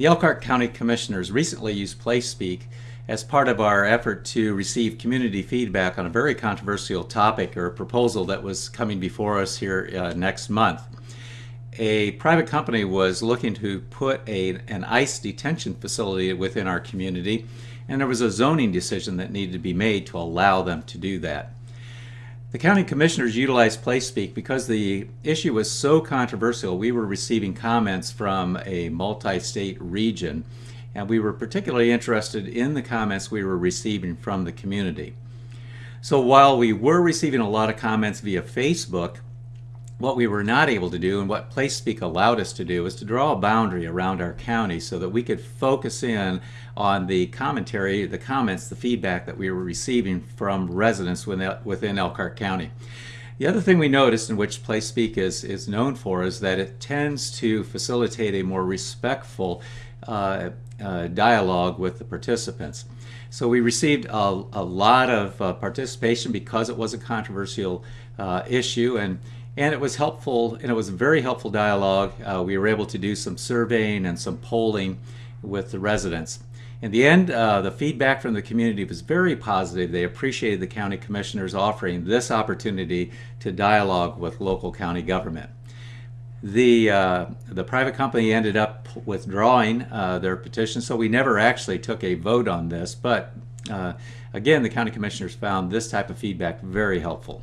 The Elkhart County Commissioners recently used PlaceSpeak as part of our effort to receive community feedback on a very controversial topic or proposal that was coming before us here uh, next month. A private company was looking to put a, an ICE detention facility within our community, and there was a zoning decision that needed to be made to allow them to do that. The county commissioners utilized PlaceSpeak because the issue was so controversial. We were receiving comments from a multi-state region, and we were particularly interested in the comments we were receiving from the community. So while we were receiving a lot of comments via Facebook, what we were not able to do and what PlaceSpeak allowed us to do was to draw a boundary around our county so that we could focus in on the commentary, the comments, the feedback that we were receiving from residents within Elkhart County. The other thing we noticed in which PlaceSpeak is, is known for is that it tends to facilitate a more respectful uh, uh, dialogue with the participants. So we received a, a lot of uh, participation because it was a controversial uh, issue and and it was helpful and it was a very helpful dialogue. Uh, we were able to do some surveying and some polling with the residents. In the end, uh, the feedback from the community was very positive. They appreciated the county commissioners offering this opportunity to dialogue with local county government. The, uh, the private company ended up withdrawing uh, their petition, so we never actually took a vote on this. But uh, again, the county commissioners found this type of feedback very helpful.